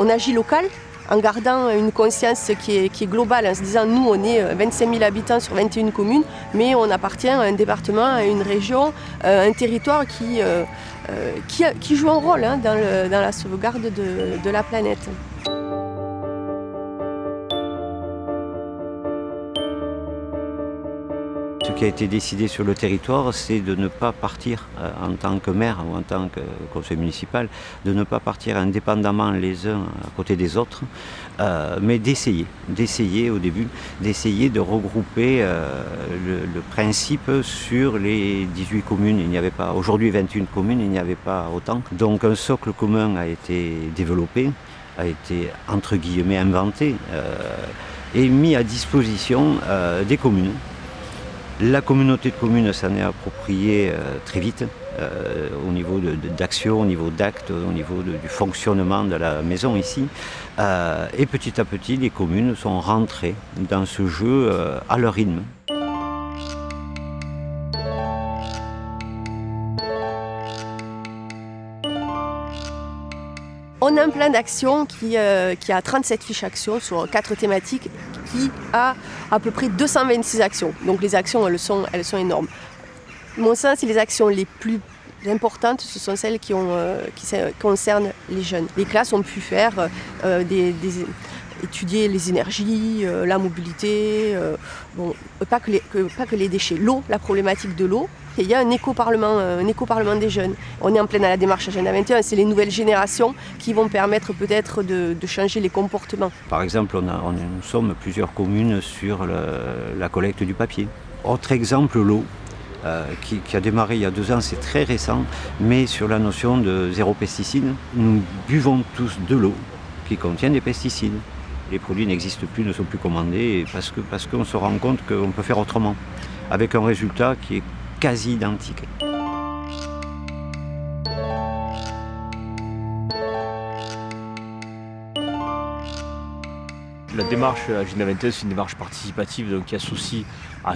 on agit local en gardant une conscience qui est, globale, en se disant nous on est 25 000 habitants sur 21 communes, mais on appartient à un département, à une région, un territoire qui, qui, joue un rôle hein, dans, la sauvegarde de la planète. Qui a été décidé sur le territoire, c'est de ne pas partir euh, en tant que maire ou en tant que conseil municipal, de ne pas partir indépendamment les uns à côté des autres, euh, mais d'essayer, d'essayer au début, d'essayer de regrouper euh, le, principe sur les 18 communes. Il n'y avait pas, aujourd'hui 21 communes, il n'y avait pas autant. Donc un socle commun a été développé, a été entre guillemets inventé et mis à disposition des communes la communauté de communes s'en est appropriée euh, très vite euh, au niveau d'action, au niveau d'actes, au niveau du fonctionnement de la maison ici. Euh, et petit à petit, les communes sont rentrées dans ce jeu à leur rythme. On a un plan d'action qui, qui, a 37 fiches actions sur quatre thématiques qui a à peu près 226 actions. Donc les actions, elles sont, elles sont énormes. Mon sens, les actions les plus importantes, ce sont celles qui, euh, concernent les jeunes. Les classes ont pu faire euh, étudier les énergies, euh, la mobilité, pas que les déchets, l'eau, la problématique de l'eau, il y a un éco-parlement, un éco-parlement des jeunes. On est en pleine à la démarche Agenda 21, c'est les nouvelles générations qui vont permettre peut-être de, changer les comportements. Par exemple, nous sommes plusieurs communes sur la collecte du papier. Autre exemple, l'eau. Euh, qui, a démarré il y a deux ans, c'est très récent, mais sur la notion de zéro pesticide, nous buvons tous de l'eau qui contient des pesticides. Les produits n'existent plus, ne sont plus commandés parce qu'on se rend compte qu'on peut faire autrement, avec un résultat qui est quasi identique. La démarche Agenda 21, c'est une démarche participative donc qui associe à,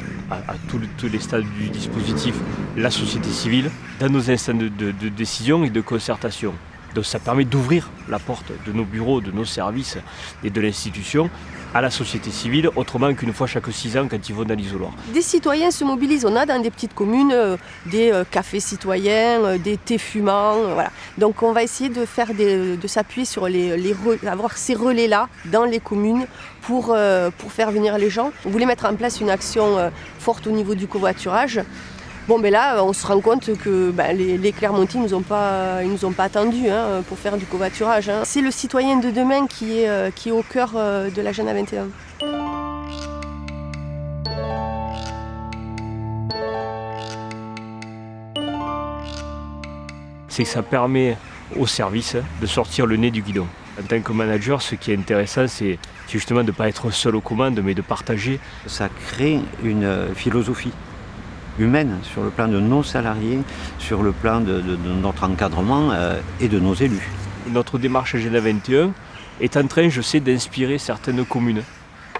tous les stades du dispositif la société civile dans nos instants de décision et de concertation. Donc ça permet d'ouvrir la porte de nos bureaux, de nos services et de l'institution à la société civile, autrement qu'une fois chaque six ans quand ils vont dans l'isoloir. Des citoyens se mobilisent. On a dans des petites communes euh, des euh, cafés citoyens, euh, des thés fumants. voilà. Donc on va essayer de, faire de s'appuyer sur les, les avoir ces relais-là dans les communes pour, pour faire venir les gens. On voulait mettre en place une action forte au niveau du covoiturage. Bon, mais là, on se rend compte que ben, les, Clermontis ne nous, ont pas, nous ont pas attendus hein, pour faire du covoiturage. Hein. C'est le citoyen de demain qui est, euh, qui est au cœur euh, de l'agenda 21. C'est que ça permet au service de sortir le nez du guidon. En tant que manager, ce qui est intéressant, c'est justement de ne pas être seul aux commandes, mais de partager. Ça crée une philosophie humaine sur le plan de nos salariés, sur le plan de, notre encadrement euh, et de nos élus. Notre démarche Agenda 21 est en train, je sais, d'inspirer certaines communes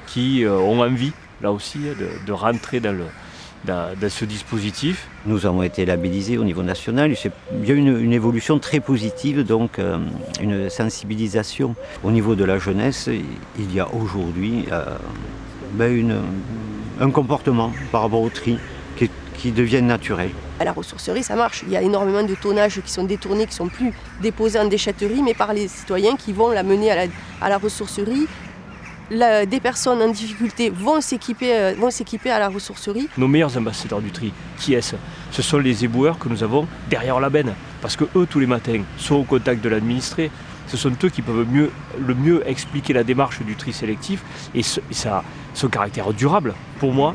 qui euh, ont envie, là aussi, de, rentrer dans, le, ce dispositif. Nous avons été labellisés au niveau national. Il y a une, une évolution très positive, donc euh, une sensibilisation au niveau de la jeunesse. Il y a aujourd'hui ben un comportement par rapport au tri qui deviennent naturels. À la ressourcerie, ça marche. Il y a énormément de tonnages qui sont détournés, qui sont plus déposés en déchetterie, mais par les citoyens qui vont la mener à la, à la ressourcerie. des personnes en difficulté vont s'équiper, euh, vont s'équiper à la ressourcerie. Nos meilleurs ambassadeurs du tri, qui est-ce? Ce sont les éboueurs que nous avons derrière la benne. Parce que eux, tous les matins, sont au contact de l'administré. Ce sont eux qui peuvent mieux, le mieux expliquer la démarche du tri sélectif et, ce, et ça, son caractère durable. Pour moi,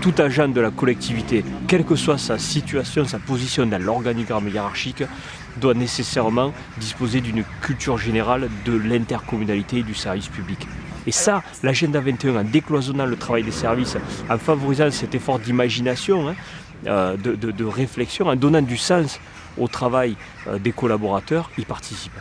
tout agent de la collectivité, quelle que soit sa situation, sa position dans l'organigramme hiérarchique, doit nécessairement disposer d'une culture générale de l'intercommunalité et du service public. Et ça, l'agenda 21, en décloisonnant le travail des services, en favorisant cet effort d'imagination, hein, euh, de, réflexion, en donnant du sens au travail euh, des collaborateurs, y participe.